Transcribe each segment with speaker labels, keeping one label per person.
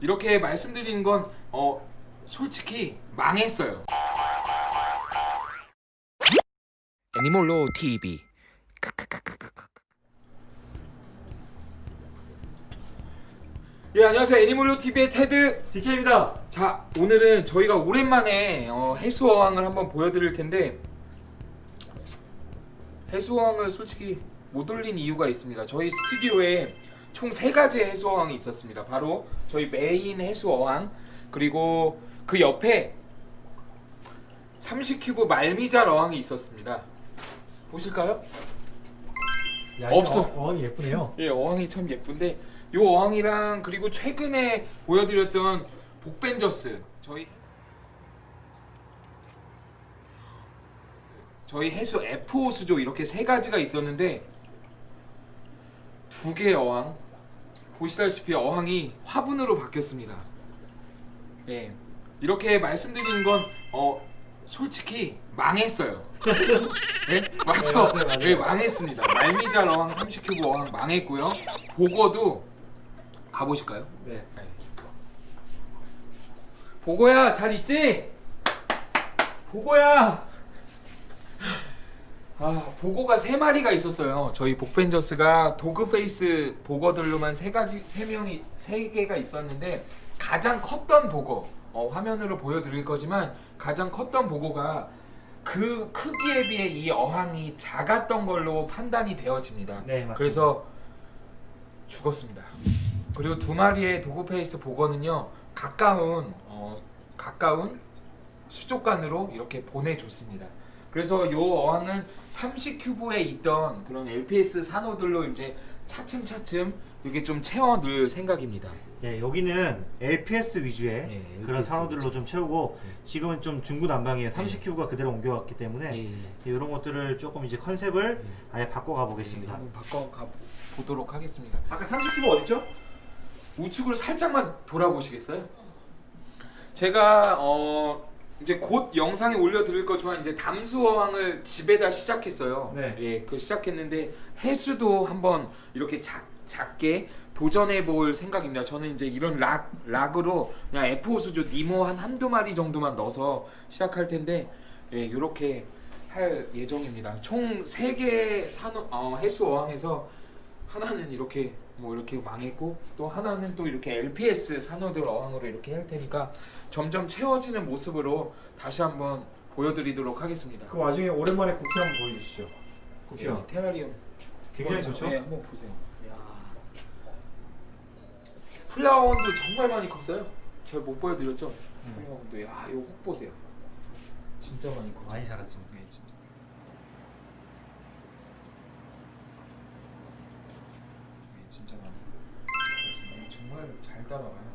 Speaker 1: 이렇게 말씀드리는 건 어, 솔직히 망했어요.
Speaker 2: 애니몰로 TV
Speaker 1: 예 안녕하세요 애니몰로 TV의 테드.
Speaker 3: DK입니다.
Speaker 1: 자 오늘은 저희가 오랜만에 어, 해수어항을 한번 보여드릴 텐데 해수어항을 솔직히 못 올린 이유가 있습니다. 저희 스튜디오에 총 세 가지의 해수 어항이 있었습니다. 바로 저희 메인 해수 어항 그리고 그 옆에 30큐브 말미잘 어항이 있었습니다. 보실까요?
Speaker 3: 야,
Speaker 1: 없어.
Speaker 3: 어, 어항이 예쁘네요.
Speaker 1: 예, 어항이 참 예쁜데 요 어항이랑 그리고 최근에 보여드렸던 복벤저스 저희 저희 해수 F5 수조 이렇게 세 가지가 있었는데 두 개의 어항 보시다시피 어항이 화분으로 바뀌었습니다. 예, 이렇게 말씀드리는 건 어, 솔직히 망했어요. 예? 맞죠?
Speaker 3: 네, 맞아요, 맞아요.
Speaker 1: 예, 망했습니다. 말미잘 어항 30큐브 어항 망했고요. 보거도 가보실까요?
Speaker 3: 네.
Speaker 1: 보고야 잘 있지? 보고야. 아 복어가 세 마리가 있었어요. 저희 복벤저스가 dog face 복어들로만 세 가지 세 명이 세 개가 있었는데 가장 컸던 복어 어, 화면으로 보여드릴 거지만 가장 컸던 복어가 그 크기에 비해 이 어항이 작았던 걸로 판단이 되어집니다.
Speaker 3: 네, 맞습니다.
Speaker 1: 그래서 죽었습니다. 그리고 두 마리의 dog face 복어는요 가까운 어, 가까운 수족관으로 이렇게 보내줬습니다. 그래서 요 어항은 30큐브에 있던 그런 LPS 산호들로 이제 차츰차츰 이게 좀 채워 넣을 생각입니다.
Speaker 3: 네, 여기는 LPS 위주의
Speaker 1: 네,
Speaker 3: 그런
Speaker 1: LPS
Speaker 3: 산호들로
Speaker 1: 위주.
Speaker 3: 좀 채우고
Speaker 1: 네.
Speaker 3: 지금은 좀 중구난방이에요. 30큐브가 그대로 옮겨왔기 때문에
Speaker 1: 예, 예.
Speaker 3: 이런 것들을 조금 이제 컨셉을
Speaker 1: 네.
Speaker 3: 아예 바꿔가
Speaker 1: 네,
Speaker 3: 보겠습니다.
Speaker 1: 한번 바꿔 가 보도록 하겠습니다.
Speaker 3: 아까 30큐브 어딨죠?
Speaker 1: 우측으로 살짝만 돌아보시겠어요? 제가 어 이제 곧 영상에 올려드릴 거지만 이제 담수어항을 집에다 시작했어요.
Speaker 3: 네.
Speaker 1: 예, 그 시작했는데 해수도 한번 이렇게 작, 작게 도전해 볼 생각입니다. 저는 이제 이런 락 락으로 그냥 F5 수조 니모 한 한두 마리 정도만 넣어서 시작할 텐데 예, 이렇게 할 예정입니다. 총 3개 산호 어, 해수 어항에서 하나는 이렇게 뭐 이렇게 망했고 또 하나는 또 이렇게 LPS 산호들 어항으로 이렇게 할 테니까 점점 채워지는 모습으로 다시 한번 보여드리도록 하겠습니다.
Speaker 3: 그 와중에 오랜만에 구피 한번 보여주시죠.
Speaker 1: 예, 테라리움
Speaker 3: 굉장히
Speaker 1: 한번,
Speaker 3: 좋죠?
Speaker 1: 네, 한번 보세요. 플라워원도 정말 많이 컸어요. 제가 못 보여드렸죠?
Speaker 3: 음.
Speaker 1: 플라워원도 야 이거 혹 보세요. 진짜 많이 컸죠.
Speaker 3: 많이 자랐죠.
Speaker 1: 네, 진짜. 네, 진짜 많이 컸습니다. 정말 잘 따라와요.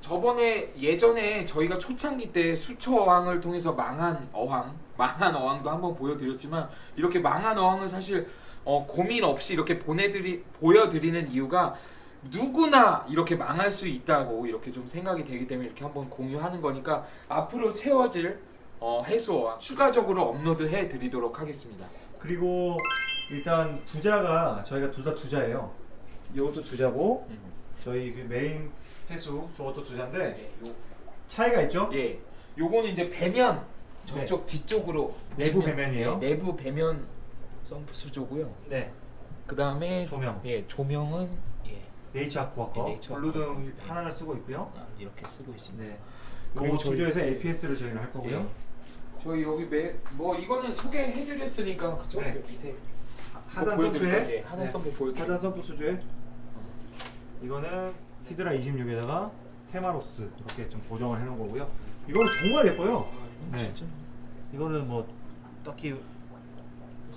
Speaker 1: 저번에 예전에 저희가 초창기 때 수초 어항을 통해서 망한 어항, 망한 어항도 한번 보여드렸지만 이렇게 망한 어항은 사실 어, 고민 없이 이렇게 보내드리 보여드리는 이유가 누구나 이렇게 망할 수 있다고 이렇게 좀 생각이 되기 때문에 이렇게 한번 공유하는 거니까 앞으로 세워질 어, 해수 어항 추가적으로 업로드 해 드리도록 하겠습니다.
Speaker 3: 그리고 일단 두자가 저희가 둘 다 두자예요. 이것도 두자고
Speaker 1: 음.
Speaker 3: 저희 그 메인 해수 저것도 두자인데
Speaker 1: 네, 요,
Speaker 3: 차이가 있죠?
Speaker 1: 예, 요거는 이제 배면 저쪽 뒤쪽으로
Speaker 3: 네. 내부
Speaker 1: 보시면,
Speaker 3: 배면이에요?
Speaker 1: 예, 내부 배면 펌프 수조고요.
Speaker 3: 네.
Speaker 1: 그 다음에
Speaker 3: 조명.
Speaker 1: 예 조명은 예
Speaker 3: 네이처 아쿠아 거
Speaker 1: 네, 네이처
Speaker 3: blue등.
Speaker 1: 네.
Speaker 3: 하나를 쓰고 있고요.
Speaker 1: 아, 이렇게 쓰고 있습니다.
Speaker 3: 네.
Speaker 1: 저희-
Speaker 3: 구조에서 LPS를 저희는 할 거고요.
Speaker 1: 예. 저희 여기 매, 뭐 이거는 소개해 드렸으니까 그쵸?
Speaker 3: 네.
Speaker 1: 밑에
Speaker 3: 하단
Speaker 1: 보여드릴까요?
Speaker 3: 선프에
Speaker 1: 예, 하단
Speaker 3: 네.
Speaker 1: 선프 보여드릴까요?
Speaker 3: 하단 선프 수조에 이거는 히드라 26에다가 테마로스 이렇게 좀 고정을 해놓은 거고요. 이거는 정말 예뻐요.
Speaker 1: 아,
Speaker 3: 네.
Speaker 1: 진짜
Speaker 3: 이거는 뭐 딱히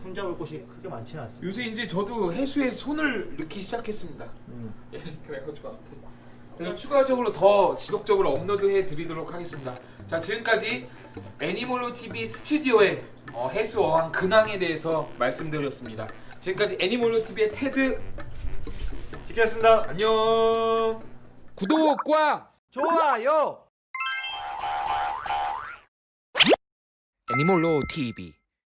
Speaker 3: 손잡을 곳이 크게 많지는 않습니다.
Speaker 1: 요새 이제 저도 해수에 손을 넣기 시작했습니다.
Speaker 3: 음.
Speaker 1: 예, 그래가지고 아무튼 그래서 추가적으로 더 지속적으로 업로드해 드리도록 하겠습니다. 자 지금까지 애니몰로 TV 스튜디오의 어, 해수 어항 근황에 대해서 말씀드렸습니다. 지금까지 애니몰로 TV의 테드
Speaker 3: 지켰습니다.
Speaker 1: 안녕. 구독과
Speaker 3: 좋아요.
Speaker 2: 애니몰로 TV